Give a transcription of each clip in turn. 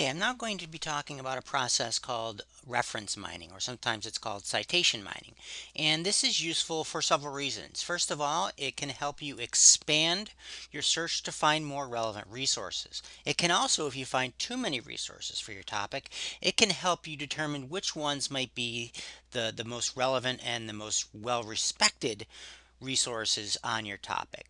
Okay, I'm now going to be talking about a process called reference mining, or sometimes it's called citation mining. And this is useful for several reasons. First of all, it can help you expand your search to find more relevant resources. It can also, if you find too many resources for your topic, it can help you determine which ones might be the, the most relevant and the most well-respected resources on your topic.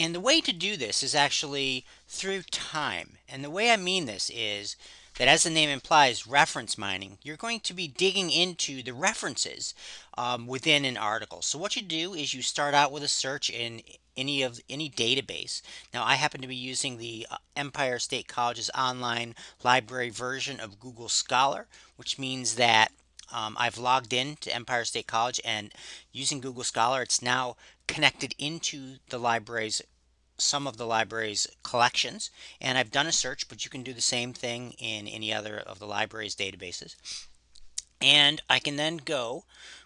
And the way to do this is actually through time. And the way I mean this is that as the name implies, reference mining, you're going to be digging into the references um, within an article. So what you do is you start out with a search in any of any database. Now I happen to be using the uh, Empire State College's online library version of Google Scholar, which means that um, I've logged in to Empire State College and using Google Scholar, it's now connected into the library's some of the library's collections. And I've done a search but you can do the same thing in any other of the library's databases. And I can then go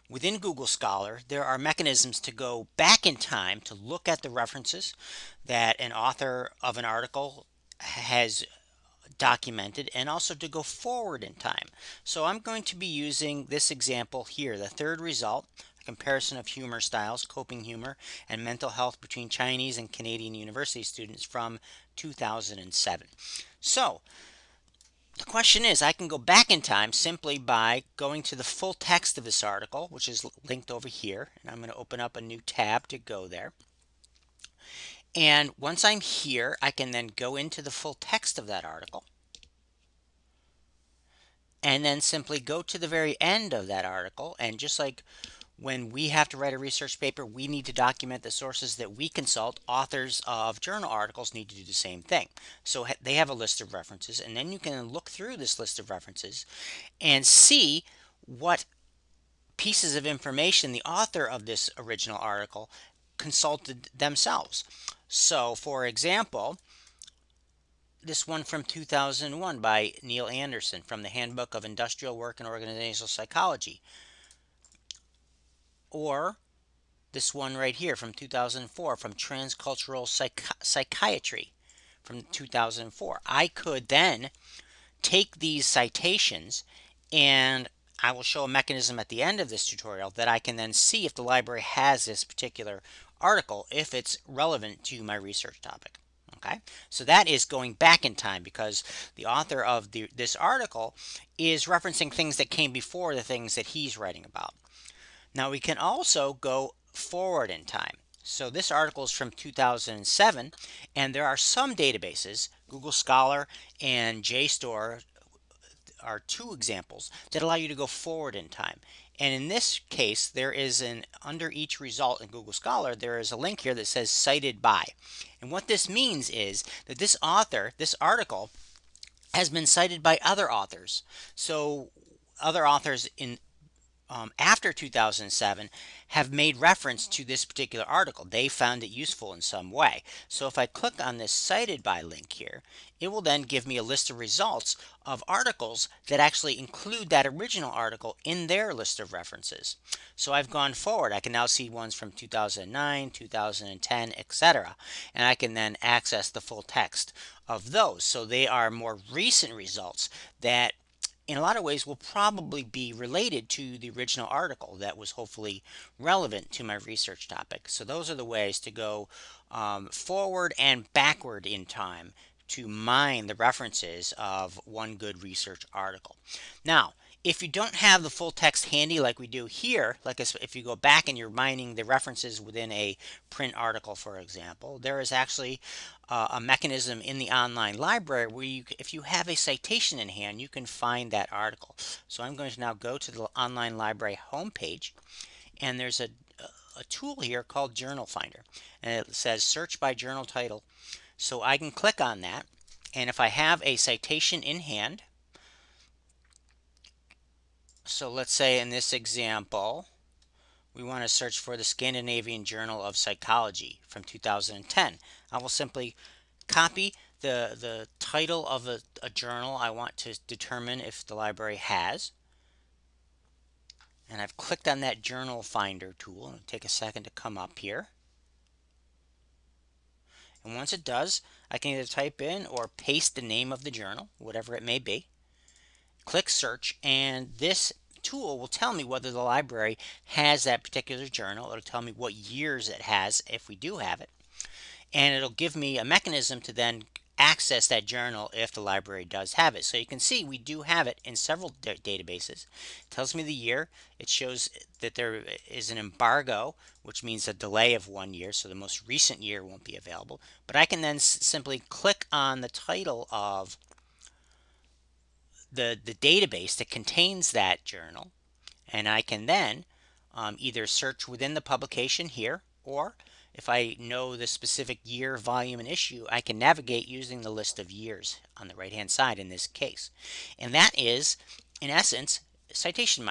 within Google Scholar there are mechanisms to go back in time to look at the references that an author of an article has documented and also to go forward in time. So I'm going to be using this example here, the third result, a comparison of humor styles, coping humor, and mental health between Chinese and Canadian university students from 2007. So the question is, I can go back in time simply by going to the full text of this article, which is linked over here. And I'm going to open up a new tab to go there. And once I'm here, I can then go into the full text of that article and then simply go to the very end of that article. And just like when we have to write a research paper, we need to document the sources that we consult. Authors of journal articles need to do the same thing. So they have a list of references, and then you can look through this list of references and see what pieces of information the author of this original article consulted themselves. So, for example, this one from 2001 by Neil Anderson from the Handbook of Industrial Work and Organizational Psychology. Or this one right here from 2004 from Transcultural Psych Psychiatry from 2004. I could then take these citations and I will show a mechanism at the end of this tutorial that I can then see if the library has this particular article if it's relevant to my research topic. Okay, so that is going back in time because the author of the, this article is referencing things that came before the things that he's writing about. Now we can also go forward in time. So this article is from 2007 and there are some databases, Google Scholar and JSTOR are two examples that allow you to go forward in time. And in this case, there is an under each result in Google Scholar, there is a link here that says cited by. And what this means is that this author, this article, has been cited by other authors. So other authors in um, after 2007 have made reference to this particular article. They found it useful in some way. So if I click on this cited by link here, it will then give me a list of results of articles that actually include that original article in their list of references. So I've gone forward. I can now see ones from 2009, 2010, etc. And I can then access the full text of those. So they are more recent results that in a lot of ways will probably be related to the original article that was hopefully relevant to my research topic. So those are the ways to go um, forward and backward in time to mine the references of one good research article. Now, if you don't have the full text handy like we do here, like if you go back and you're mining the references within a print article, for example, there is actually uh, a mechanism in the online library where you, if you have a citation in hand, you can find that article. So I'm going to now go to the online library homepage, and there's a, a tool here called Journal Finder, and it says search by journal title. So I can click on that, and if I have a citation in hand, so let's say in this example, we want to search for the Scandinavian Journal of Psychology from 2010. I will simply copy the, the title of a, a journal I want to determine if the library has. And I've clicked on that journal finder tool. It'll take a second to come up here. And once it does, I can either type in or paste the name of the journal, whatever it may be. Click search, and this tool will tell me whether the library has that particular journal. It'll tell me what years it has if we do have it. And it'll give me a mechanism to then access that journal if the library does have it. So you can see we do have it in several databases. It tells me the year. It shows that there is an embargo, which means a delay of one year, so the most recent year won't be available. But I can then simply click on the title of the, the database that contains that journal, and I can then um, either search within the publication here, or if I know the specific year, volume, and issue, I can navigate using the list of years on the right-hand side in this case. And that is, in essence, citation